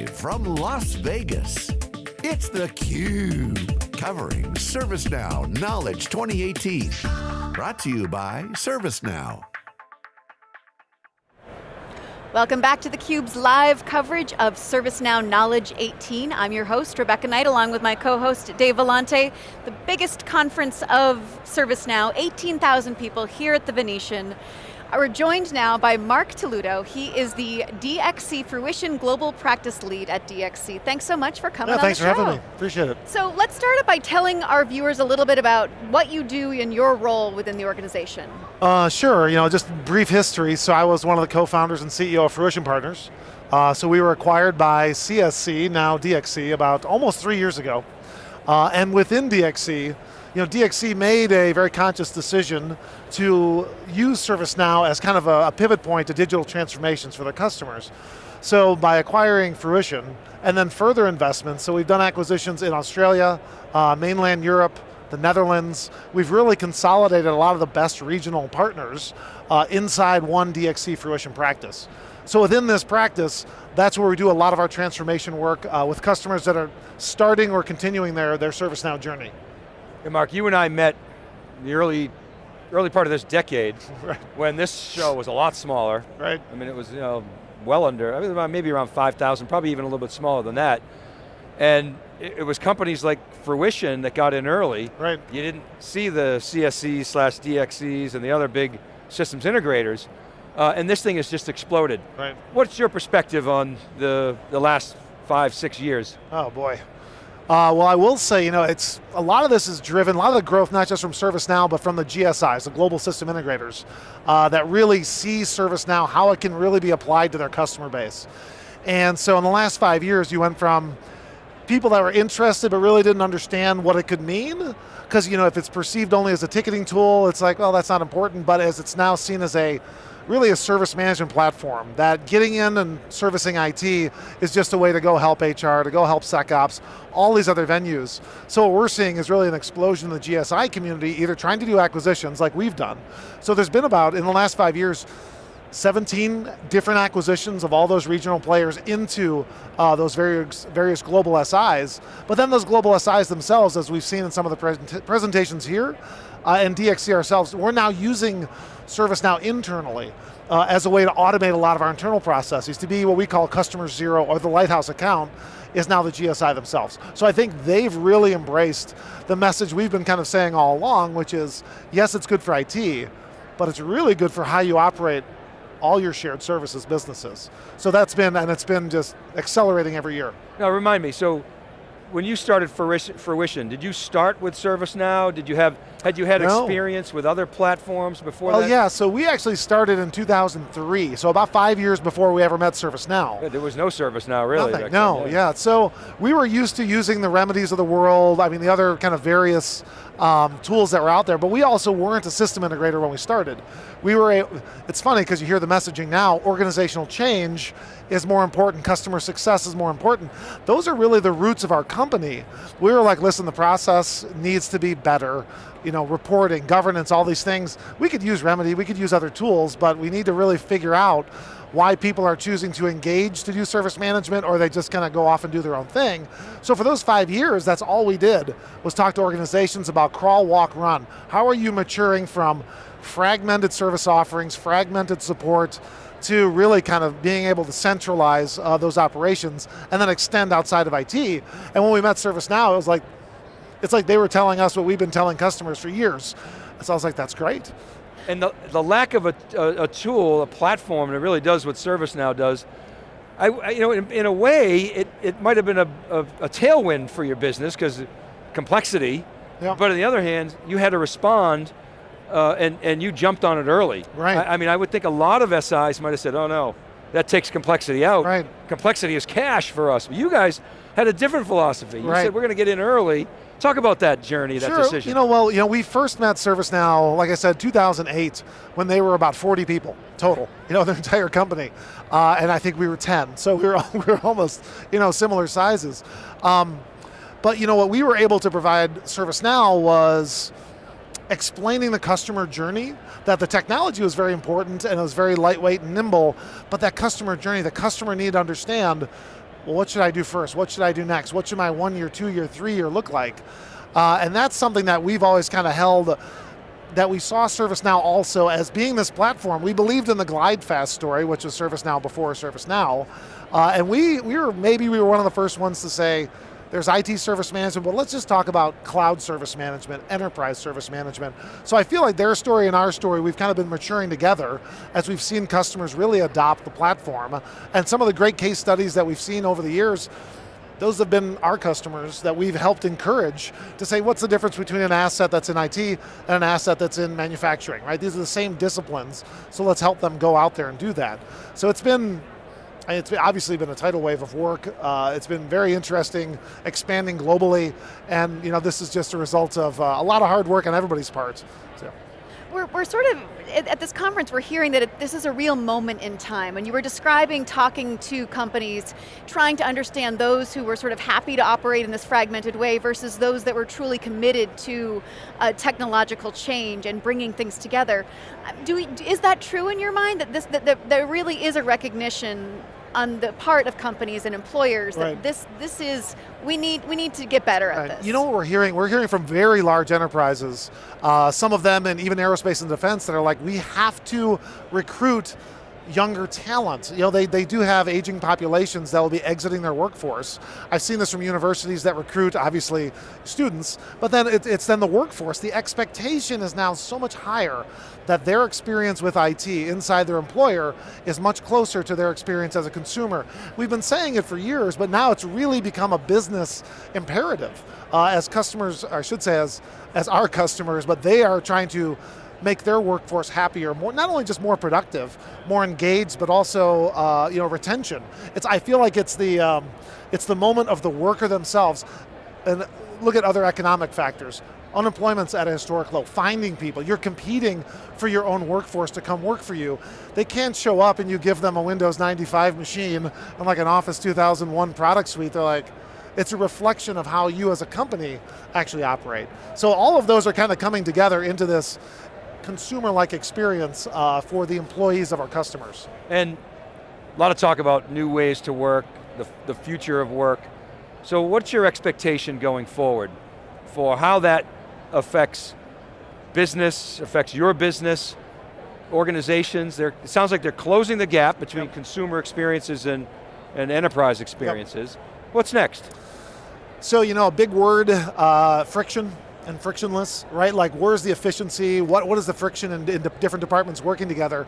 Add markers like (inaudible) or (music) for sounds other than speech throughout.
Live from Las Vegas, it's theCUBE, covering ServiceNow Knowledge 2018. Brought to you by ServiceNow. Welcome back to theCUBE's live coverage of ServiceNow Knowledge 18. I'm your host, Rebecca Knight, along with my co-host, Dave Vellante. The biggest conference of ServiceNow, 18,000 people here at the Venetian. We're joined now by Mark Toludo. He is the DXC Fruition Global Practice Lead at DXC. Thanks so much for coming on. yeah, thanks for having me, appreciate it. So let's start by telling our viewers a little bit about what you do in your role within the organization. Uh, sure, you know, just brief history. So I was one of the co-founders and CEO of Fruition Partners. Uh, so we were acquired by CSC, now DXC, about almost three years ago. Uh, and within DXC, you know, DXC made a very conscious decision to use ServiceNow as kind of a, a pivot point to digital transformations for their customers. So by acquiring Fruition, and then further investments, so we've done acquisitions in Australia, uh, mainland Europe, the Netherlands, we've really consolidated a lot of the best regional partners uh, inside one DXC Fruition practice. So within this practice, that's where we do a lot of our transformation work uh, with customers that are starting or continuing their, their ServiceNow journey. Hey Mark, you and I met in the early, early part of this decade (laughs) right. when this show was a lot smaller. Right. I mean, it was you know, well under, I mean, maybe around 5,000, probably even a little bit smaller than that. And it, was companies like Fruition that got in early. Right. You didn't see the CSCs slash DXCs and the other big systems integrators. Uh, and this thing has just exploded. Right. What's your perspective on the, the last five, six years? Oh boy. Uh, well, I will say, you know, it's a lot of this is driven, a lot of the growth, not just from ServiceNow, but from the GSIs, the global system integrators, uh, that really see ServiceNow, how it can really be applied to their customer base. And so in the last five years, you went from people that were interested but really didn't understand what it could mean, because you know, if it's perceived only as a ticketing tool, it's like, well, that's not important, but as it's now seen as a really a service management platform that getting in and servicing IT is just a way to go help HR, to go help SecOps, all these other venues. So what we're seeing is really an explosion in the GSI community, either trying to do acquisitions like we've done. So there's been about, in the last five years, 17 different acquisitions of all those regional players into uh, those various, various global SIs. But then those global SIs themselves, as we've seen in some of the present presentations here, uh, and DXC ourselves, we're now using ServiceNow internally uh, as a way to automate a lot of our internal processes to be what we call customer zero or the lighthouse account is now the GSI themselves. So I think they've really embraced the message we've been kind of saying all along, which is, yes, it's good for IT, but it's really good for how you operate all your shared services businesses. So that's been, and it's been just accelerating every year. Now remind me, so when you started Fruition, did you start with ServiceNow? Did you have, had you had no. experience with other platforms before well, that? yeah, so we actually started in 2003, so about five years before we ever met ServiceNow. Yeah, there was no ServiceNow really. Nothing, no, yeah. yeah. So we were used to using the remedies of the world, I mean the other kind of various um, tools that were out there, but we also weren't a system integrator when we started. We were, a, it's funny because you hear the messaging now, organizational change is more important, customer success is more important. Those are really the roots of our company. We were like, listen, the process needs to be better, you know, reporting, governance, all these things. We could use Remedy, we could use other tools, but we need to really figure out why people are choosing to engage to do service management or they just kind of go off and do their own thing. So for those five years, that's all we did, was talk to organizations about crawl, walk, run. How are you maturing from fragmented service offerings, fragmented support, to really kind of being able to centralize uh, those operations and then extend outside of IT. And when we met ServiceNow, it was like, it's like they were telling us what we've been telling customers for years. So I was like, that's great. And the, the lack of a, a, a tool, a platform, and it really does what ServiceNow does, I, I, you know, in, in, a way, it, it might have been a, a, a tailwind for your business, because complexity, yep. but on the other hand, you had to respond, uh, and, and you jumped on it early. Right. I, I mean, I would think a lot of SIs might have said, oh no, that takes complexity out. Right. Complexity is cash for us. But you guys had a different philosophy. You right. said we're going to get in early, Talk about that journey, that sure. decision. You know, well, you know, we first met ServiceNow, like I said, 2008, when they were about 40 people total, you know, (laughs) their entire company. Uh, and I think we were 10, so we were, (laughs) we were almost, you know, similar sizes. Um, but you know, what we were able to provide ServiceNow was explaining the customer journey, that the technology was very important and it was very lightweight and nimble, but that customer journey, the customer needed to understand well, what should I do first? What should I do next? What should my one year, two year, three year look like? Uh, and that's something that we've always kind of held that we saw ServiceNow also as being this platform. We believed in the Glidesoft story, which was ServiceNow before ServiceNow. Uh, and we, we were, maybe we were one of the first ones to say, there's IT service management, but let's just talk about cloud service management, enterprise service management. So I feel like their story and our story, we've kind of been maturing together as we've seen customers really adopt the platform. And some of the great case studies that we've seen over the years, those have been our customers that we've helped encourage to say what's the difference between an asset that's in IT and an asset that's in manufacturing, right? These are the same disciplines, so let's help them go out there and do that. So it's been it's obviously been a tidal wave of work. Uh, it's been very interesting, expanding globally, and you know this is just a result of uh, a lot of hard work on everybody's part. So. We're, we're sort of, at this conference, we're hearing that it, this is a real moment in time. And you were describing talking to companies, trying to understand those who were sort of happy to operate in this fragmented way versus those that were truly committed to technological change and bringing things together. Do we, is that true in your mind, that, this, that, that there really is a recognition on the part of companies and employers right. that this this is we need we need to get better at right. this. You know what we're hearing? We're hearing from very large enterprises, uh, some of them and even aerospace and defense that are like, we have to recruit younger talent. You know, they, they do have aging populations that will be exiting their workforce. I've seen this from universities that recruit, obviously, students, but then it, it's then the workforce. The expectation is now so much higher that their experience with IT inside their employer is much closer to their experience as a consumer. We've been saying it for years, but now it's really become a business imperative. Uh, as customers, I should say as, as our customers, but they are trying to make their workforce happier, more not only just more productive, more engaged, but also uh, you know retention. It's I feel like it's the um, it's the moment of the worker themselves, and look at other economic factors. Unemployment's at a historic low. Finding people, you're competing for your own workforce to come work for you. They can't show up and you give them a Windows 95 machine and like an Office 2001 product suite. They're like, it's a reflection of how you as a company actually operate. So all of those are kind of coming together into this consumer-like experience uh, for the employees of our customers. And a lot of talk about new ways to work, the, the future of work. So what's your expectation going forward for how that affects business, affects your business, organizations, it sounds like they're closing the gap between yep. consumer experiences and, and enterprise experiences. Yep. What's next? So, you know, a big word, uh, friction and frictionless, right? Like where's the efficiency? What, what is the friction in, in different departments working together?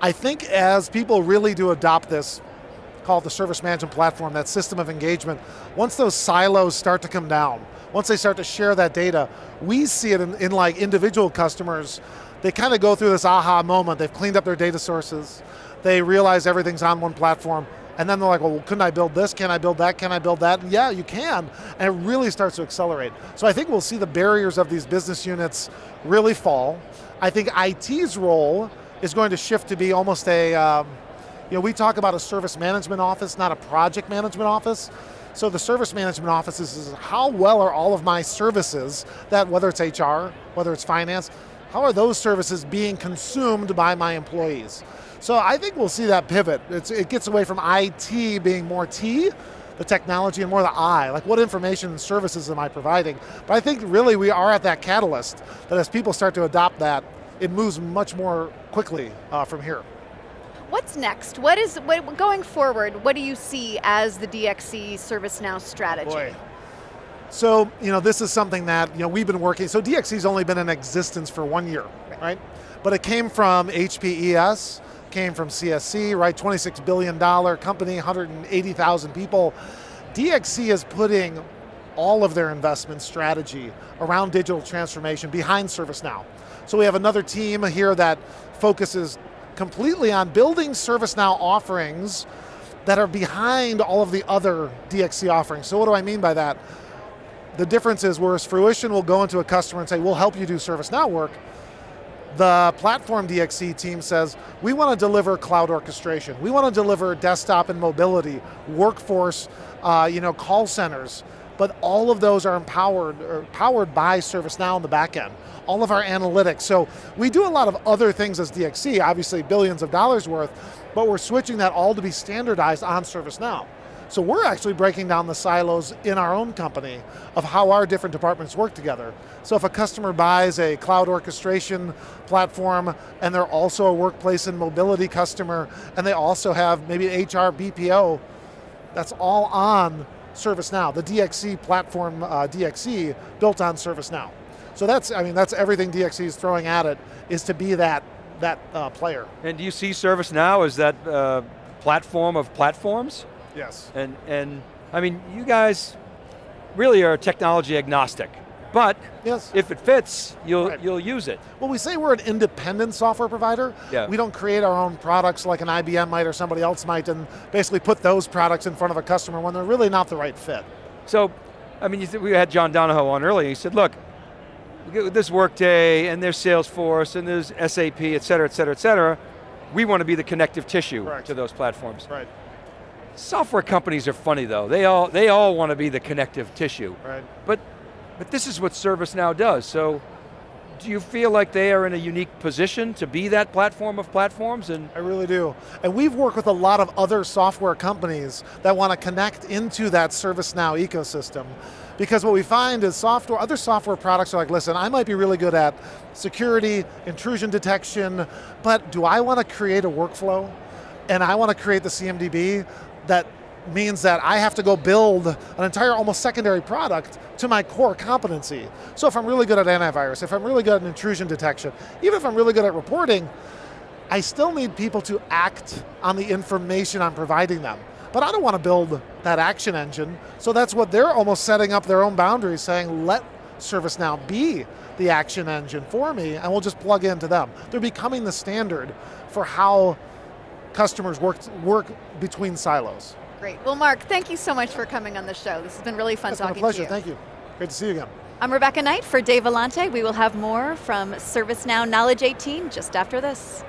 I think as people really do adopt this, called the service management platform, that system of engagement, once those silos start to come down, once they start to share that data, we see it in, in like individual customers, they kind of go through this aha moment, they've cleaned up their data sources, they realize everything's on one platform, and then they're like, well, couldn't I build this? Can I build that? Can I build that? And yeah, you can. And it really starts to accelerate. So I think we'll see the barriers of these business units really fall. I think IT's role is going to shift to be almost a, um, you know, we talk about a service management office, not a project management office. So the service management office is how well are all of my services, that whether it's HR, whether it's finance, how are those services being consumed by my employees? So I think we'll see that pivot. It's, it gets away from IT being more T, the technology, and more the I, like what information and services am I providing? But I think really we are at that catalyst, that as people start to adopt that, it moves much more quickly uh, from here. What's next? What is, what, going forward, what do you see as the DXC ServiceNow strategy? Boy. So, you know, this is something that, you know, we've been working, so DXC's only been in existence for one year, right? right? But it came from HPES, came from CSC, right? $26 billion company, 180,000 people. DXC is putting all of their investment strategy around digital transformation behind ServiceNow. So we have another team here that focuses completely on building ServiceNow offerings that are behind all of the other DXC offerings. So what do I mean by that? The difference is whereas Fruition will go into a customer and say, we'll help you do ServiceNow work, the platform DXC team says, we want to deliver cloud orchestration. We want to deliver desktop and mobility, workforce, uh, you know, call centers, but all of those are empowered or powered by ServiceNow in the back end. All of our analytics. So we do a lot of other things as DXC, obviously billions of dollars worth, but we're switching that all to be standardized on ServiceNow. So we're actually breaking down the silos in our own company of how our different departments work together. So if a customer buys a cloud orchestration platform and they're also a workplace and mobility customer and they also have maybe HR BPO, that's all on ServiceNow, the DXC platform, uh, DXC, built on ServiceNow. So that's, I mean, that's everything DXC is throwing at it, is to be that, that uh, player. And do you see ServiceNow as that uh, platform of platforms? Yes. And, and I mean, you guys really are technology agnostic. But yes. if it fits, you'll, right. you'll use it. Well, we say we're an independent software provider. Yeah. We don't create our own products like an IBM might or somebody else might and basically put those products in front of a customer when they're really not the right fit. So, I mean, we had John Donahoe on earlier, he said, look, this Workday and there's Salesforce and there's SAP, et cetera, et cetera, et cetera. We want to be the connective tissue Correct. to those platforms. Right. Software companies are funny though. They all, they all want to be the connective tissue. Right. But, but this is what ServiceNow does. So do you feel like they are in a unique position to be that platform of platforms? And I really do. And we've worked with a lot of other software companies that want to connect into that ServiceNow ecosystem. Because what we find is software, other software products are like, listen, I might be really good at security, intrusion detection, but do I want to create a workflow? And I want to create the CMDB that means that I have to go build an entire almost secondary product to my core competency. So if I'm really good at antivirus, if I'm really good at intrusion detection, even if I'm really good at reporting, I still need people to act on the information I'm providing them. But I don't want to build that action engine, so that's what they're almost setting up their own boundaries, saying let ServiceNow be the action engine for me, and we'll just plug into them. They're becoming the standard for how customers work, work between silos. Great. Well, Mark, thank you so much for coming on the show. This has been really fun It's talking been a pleasure, thank you. Great to see you again. I'm Rebecca Knight for Dave Vellante. We will have more from ServiceNow Knowledge 18 just after this.